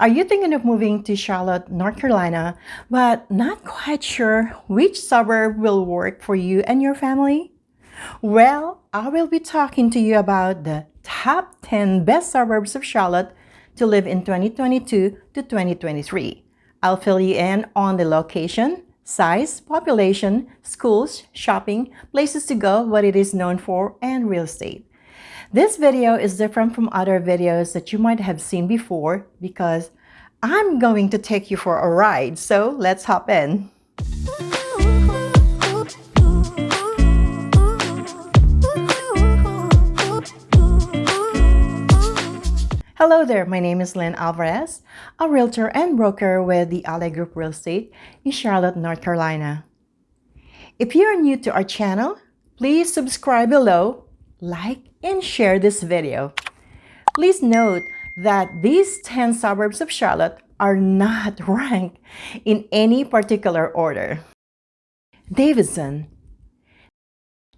Are you thinking of moving to Charlotte, North Carolina, but not quite sure which suburb will work for you and your family? Well, I will be talking to you about the top 10 best suburbs of Charlotte to live in 2022 to 2023. I'll fill you in on the location, size, population, schools, shopping, places to go, what it is known for, and real estate. This video is different from other videos that you might have seen before because I'm going to take you for a ride, so let's hop in. Hello there, my name is Lynn Alvarez, a realtor and broker with the Ally Group Real Estate in Charlotte, North Carolina. If you are new to our channel, please subscribe below, like, and share this video. Please note that these 10 suburbs of Charlotte are not ranked in any particular order. Davidson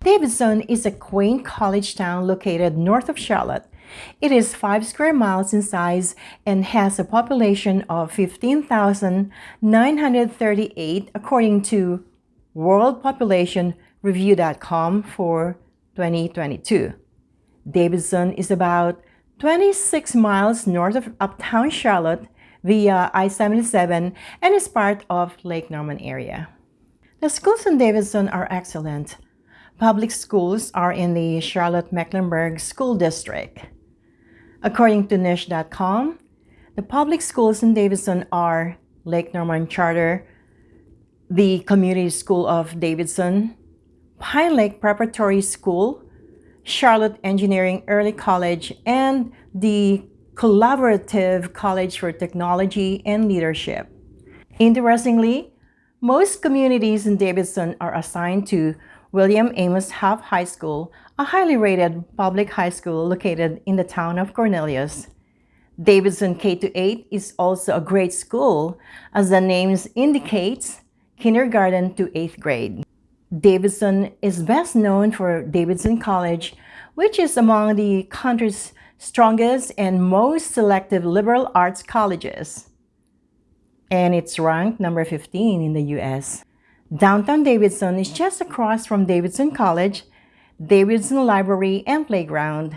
Davidson is a quaint college town located north of Charlotte. It is 5 square miles in size and has a population of 15,938 according to worldpopulationreview.com for 2022. Davidson is about 26 miles north of uptown Charlotte via I-77 and is part of Lake Norman area. The schools in Davidson are excellent. Public schools are in the Charlotte-Mecklenburg School District. According to niche.com, the public schools in Davidson are Lake Norman Charter, the Community School of Davidson, Pine Lake Preparatory School, Charlotte Engineering Early College, and the Collaborative College for Technology and Leadership. Interestingly, most communities in Davidson are assigned to William Amos Hough High School, a highly rated public high school located in the town of Cornelius. Davidson K-8 is also a great school, as the name indicates, kindergarten to 8th grade. Davidson is best known for Davidson College, which is among the country's strongest and most selective liberal arts colleges. And it's ranked number 15 in the U.S. Downtown Davidson is just across from Davidson College, Davidson Library and Playground.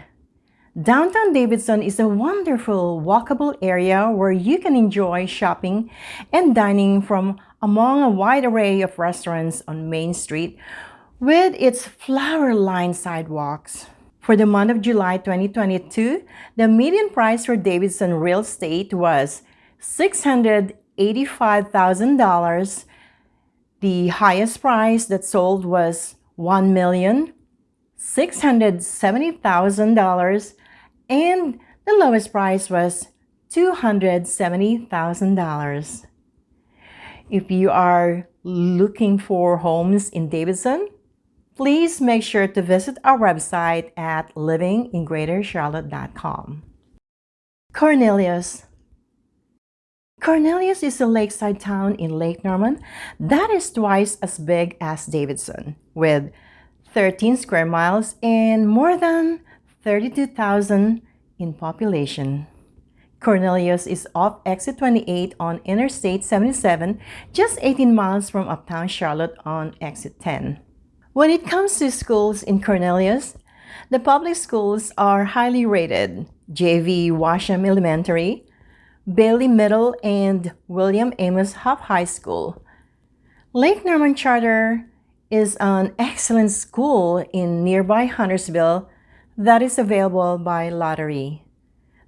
Downtown Davidson is a wonderful walkable area where you can enjoy shopping and dining from among a wide array of restaurants on Main Street with its flower-lined sidewalks. For the month of July 2022, the median price for Davidson real estate was $685,000. The highest price that sold was $1,670,000 and the lowest price was $270,000. If you are looking for homes in Davidson, please make sure to visit our website at livingingreatercharlotte.com. Cornelius Cornelius is a lakeside town in Lake Norman that is twice as big as Davidson, with 13 square miles and more than 32,000 in population. Cornelius is off exit 28 on Interstate 77, just 18 miles from uptown Charlotte on exit 10. When it comes to schools in Cornelius, the public schools are highly rated. J.V. Washam Elementary, Bailey Middle, and William Amos Hough High School. Lake Norman Charter is an excellent school in nearby Huntersville that is available by lottery.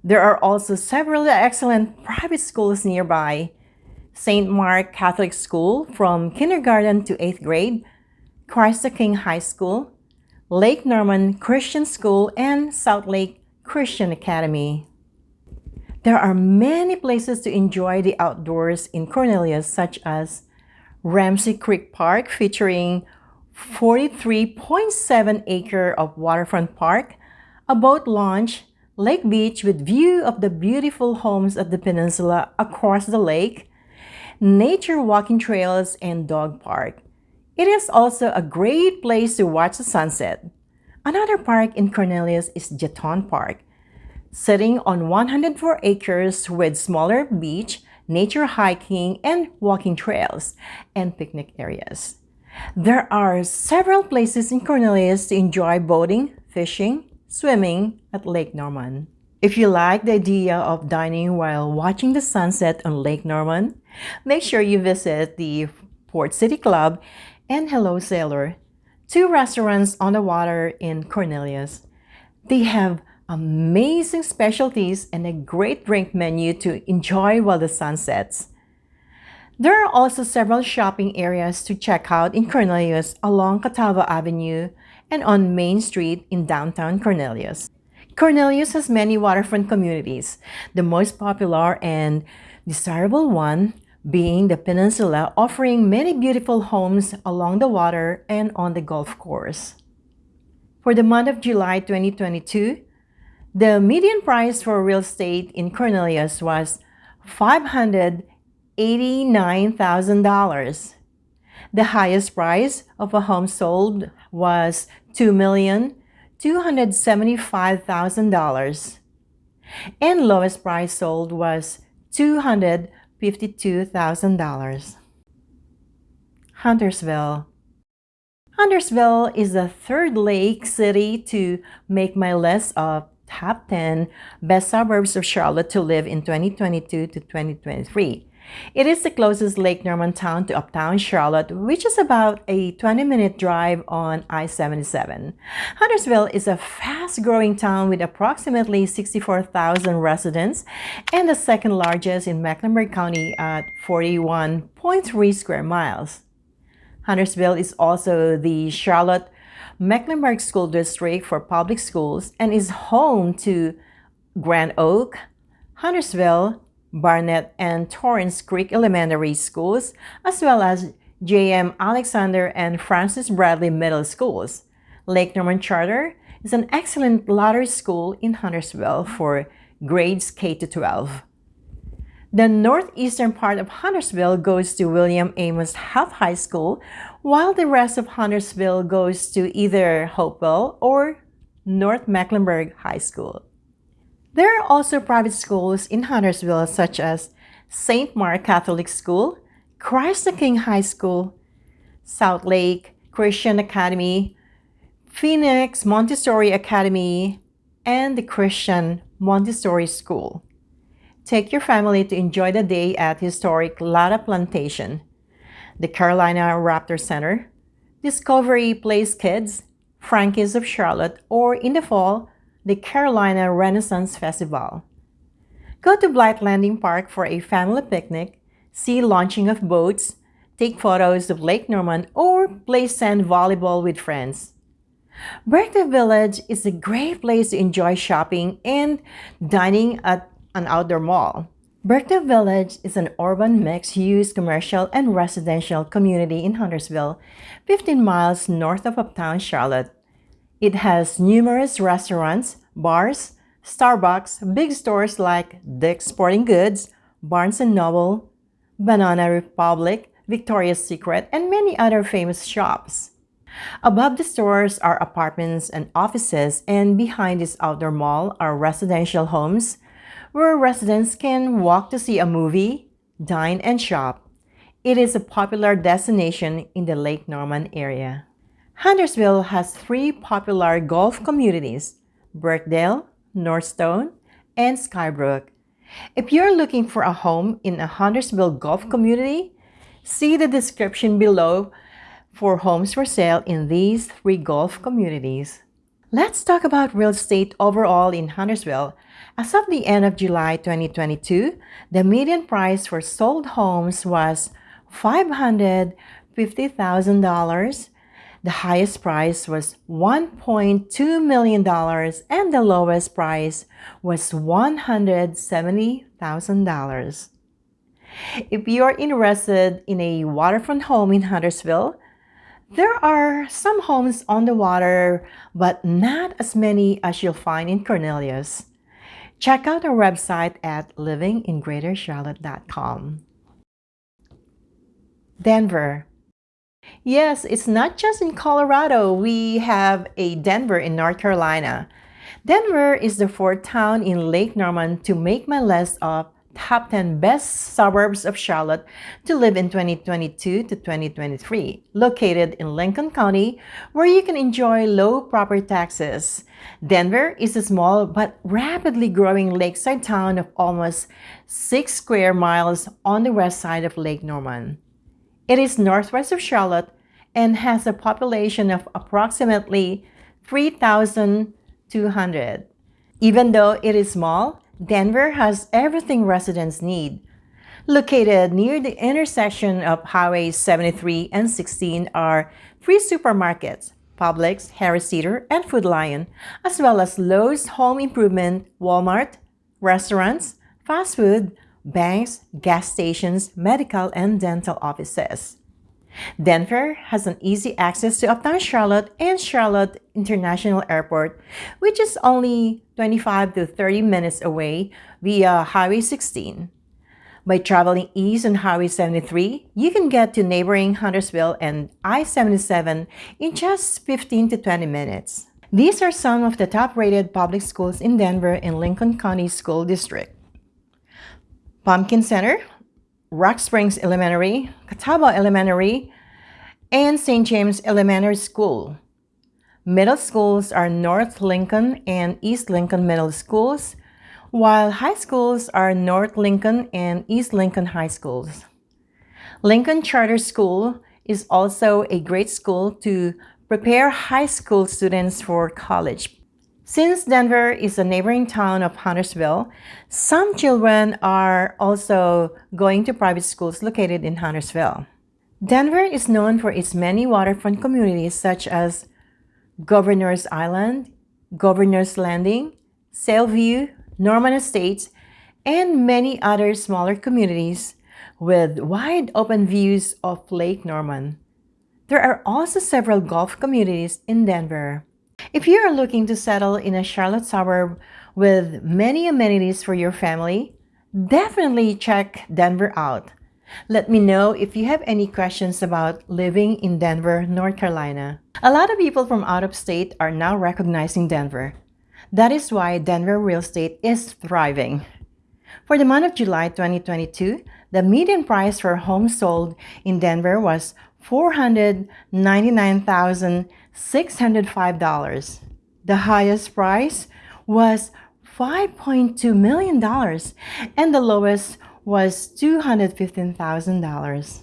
There are also several excellent private schools nearby. St. Mark Catholic School from kindergarten to 8th grade, Christ the King High School, Lake Norman Christian School, and South Lake Christian Academy. There are many places to enjoy the outdoors in Cornelius, such as Ramsey Creek Park featuring 43.7 acre of waterfront park, a boat launch, Lake Beach with view of the beautiful homes of the peninsula across the lake, nature walking trails, and dog park. It is also a great place to watch the sunset. Another park in Cornelius is Jetton Park. sitting on 104 acres with smaller beach, nature hiking and walking trails, and picnic areas. There are several places in Cornelius to enjoy boating, fishing, swimming at Lake Norman. If you like the idea of dining while watching the sunset on Lake Norman, make sure you visit the Port City Club and Hello Sailor, two restaurants on the water in Cornelius. They have amazing specialties and a great drink menu to enjoy while the sun sets. There are also several shopping areas to check out in Cornelius along Catawba Avenue and on Main Street in downtown Cornelius. Cornelius has many waterfront communities, the most popular and desirable one being the peninsula offering many beautiful homes along the water and on the golf course. For the month of July 2022, the median price for real estate in Cornelius was $589,000. The highest price of a home sold was $2,275,000 and lowest price sold was $252,000. Huntersville Huntersville is the third lake city to make my list of top 10 best suburbs of Charlotte to live in 2022 to 2023. It is the closest Lake Norman town to uptown Charlotte, which is about a 20-minute drive on I-77. Huntersville is a fast-growing town with approximately 64,000 residents and the second largest in Mecklenburg County at 41.3 square miles. Huntersville is also the Charlotte Mecklenburg School District for public schools and is home to Grand Oak, Huntersville, Barnette, and Torrence Creek Elementary Schools, as well as J.M. Alexander and Francis Bradley Middle Schools. Lake Norman Charter is an excellent lottery school in Huntersville for grades K-12. The northeastern part of Huntersville goes to William Amos Hough High School, while the rest of Huntersville goes to either Hopewell or North Mecklenburg High School. There are also private schools in Huntersville such as St. Mark Catholic School, Christ the King High School, South Lake Christian Academy, Phoenix Montessori Academy, and the Christian Montessori School. Take your family to enjoy the day at historic Latta Plantation, the Carolina Raptor Center, Discovery Place Kids, Frankie's of Charlotte, or in the fall, the Carolina Renaissance Festival. Go to Blythe Landing Park for a family picnic, see launching of boats, take photos of Lake Norman, or play sand volleyball with friends. Birkdale Village is a great place to enjoy shopping and dining at an outdoor mall. Birkdale Village is an urban mixed-use commercial and residential community in Huntersville, 15 miles north of uptown Charlotte. It has numerous restaurants, bars, Starbucks, big stores like Dick's Sporting Goods, Barnes & Noble, Banana Republic, Victoria's Secret, and many other famous shops. Above the stores are apartments and offices, and behind this outdoor mall are residential homes, where residents can walk to see a movie, dine, and shop. It is a popular destination in the Lake Norman area. Huntersville has three popular golf communities, Birkdale, Northstone, and Skybrook. If you're looking for a home in a Huntersville golf community, see the description below for homes for sale in these three golf communities. Let's talk about real estate overall in Huntersville as of the end of July 2022, the median price for sold homes was $550,000. The highest price was $1.2 million and the lowest price was $170,000. If you are interested in a waterfront home in Huntersville, there are some homes on the water, but not as many as you'll find in Cornelius. Check out our website at livingingreatercharlotte.com. Denver. Yes, it's not just in Colorado. We have a Denver in North Carolina. Denver is the fourth town in Lake Norman to make my list of top 10 best suburbs of Charlotte to live in 2022 to 2023, located in Lincoln County, where you can enjoy low property taxes. Denver is a small but rapidly growing lakeside town of almost 6 square miles on the west side of Lake Norman. It is northwest of Charlotte and has a population of approximately 3,200. Even though it is small, Denver has everything residents need. Located near the intersection of Highways 73 and 16 are three supermarkets, Publix, Harris Teeter, and Food Lion, as well as Lowe's Home Improvement, Walmart, restaurants, fast food, banks, gas stations, medical and dental offices. Denver has an easy access to uptown Charlotte and Charlotte International Airport, which is only 25 to 30 minutes away via Highway 16. By traveling east on Highway 73, you can get to neighboring Huntersville and I-77 in just 15 to 20 minutes. These are some of the top-rated public schools in Denver and Lincoln County School District. Pumpkin Center, Rock Springs Elementary, Catawba Elementary, and St. James Elementary School. Middle schools are North Lincoln and East Lincoln Middle Schools, while high schools are North Lincoln and East Lincoln High Schools. Lincoln Charter School is also a great school to prepare high school students for college. Since Denver is a neighboring town of Huntersville, some children are also going to private schools located in Huntersville. Denver is known for its many waterfront communities such as Governor's Island, Governor's Landing, Sailview, Norman Estates, and many other smaller communities with wide open views of Lake Norman. There are also several golf communities in Denver. If you are looking to settle in a Charlotte suburb with many amenities for your family, definitely check Denver out. Let me know if you have any questions about living in Denver, North Carolina. A lot of people from out of state are now recognizing Denver. That is why Denver real estate is thriving. For the month of July 2022, the median price for homes sold in Denver was $499,605. The highest price was $5.2 million and the lowest was $215,000.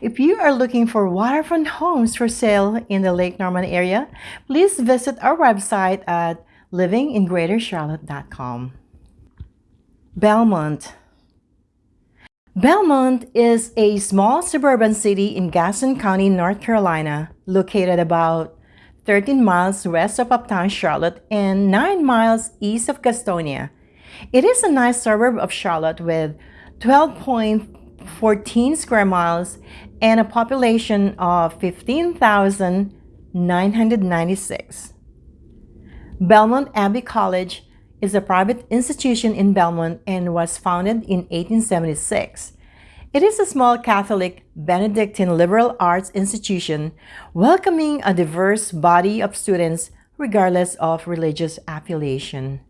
If you are looking for waterfront homes for sale in the Lake Norman area, please visit our website at livingingreatercharlotte.com. Belmont Belmont is a small suburban city in Gaston County, North Carolina, located about 13 miles west of uptown Charlotte and 9 miles east of Gastonia. It is a nice suburb of Charlotte with 12.14 square miles and a population of 15,996. Belmont Abbey College is a private institution in Belmont and was founded in 1876. It is a small Catholic Benedictine liberal arts institution welcoming a diverse body of students regardless of religious affiliation.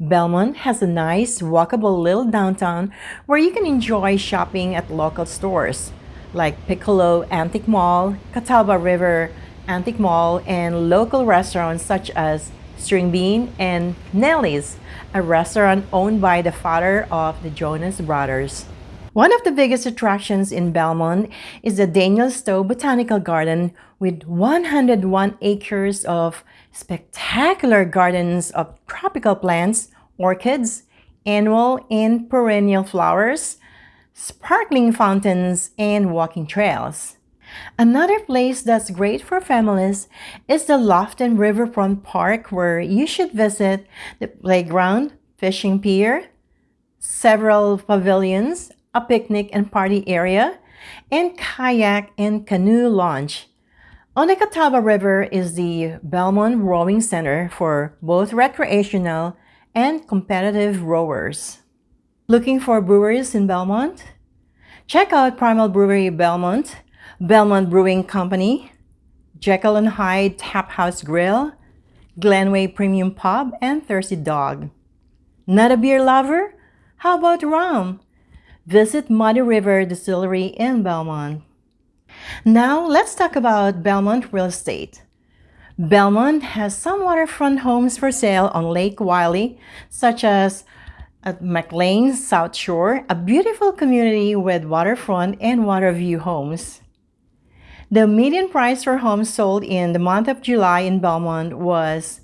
Belmont has a nice, walkable little downtown where you can enjoy shopping at local stores like Piccolo Antique Mall, Catawba River Antique Mall, and local restaurants such as String Bean, and Nellie's, a restaurant owned by the father of the Jonas brothers. One of the biggest attractions in Belmont is the Daniel Stowe Botanical Garden with 101 acres of spectacular gardens of tropical plants, orchids, annual and perennial flowers, sparkling fountains, and walking trails. Another place that's great for families is the Loftin Riverfront Park where you should visit the playground, fishing pier, several pavilions, a picnic and party area, and kayak and canoe launch. On the Catawba River is the Belmont Rowing Center for both recreational and competitive rowers. Looking for breweries in Belmont? Check out Primal Brewery Belmont Belmont Brewing Company, Jekyll and Hyde Tap House Grill, Glenway Premium Pub, and Thirsty Dog. Not a beer lover? How about rum? Visit Muddy River Distillery in Belmont. Now, let's talk about Belmont real estate. Belmont has some waterfront homes for sale on Lake Wylie, such as uh, at McLean's South Shore, a beautiful community with waterfront and water view homes. The median price for homes sold in the month of July in Belmont was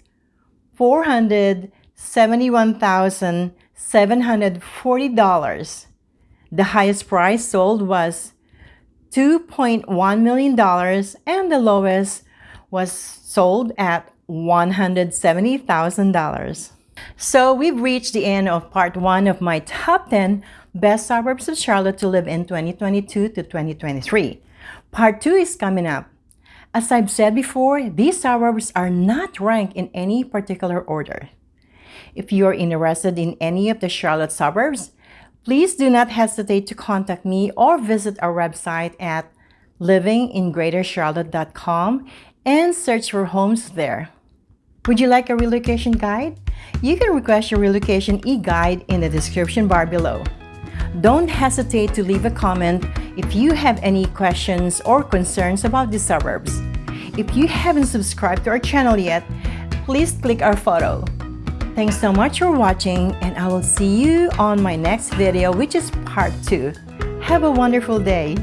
$471,740. The highest price sold was $2.1 million and the lowest was sold at $170,000. So we've reached the end of part one of my top 10 best suburbs of Charlotte to live in 2022 to 2023. Part two is coming up. As I've said before, these suburbs are not ranked in any particular order. If you're interested in any of the Charlotte suburbs, please do not hesitate to contact me or visit our website at livingingreatercharlotte.com and search for homes there. Would you like a relocation guide? You can request your relocation e-guide in the description bar below. Don't hesitate to leave a comment if you have any questions or concerns about the suburbs. If you haven't subscribed to our channel yet, please click our photo. Thanks so much for watching and I will see you on my next video which is part 2. Have a wonderful day!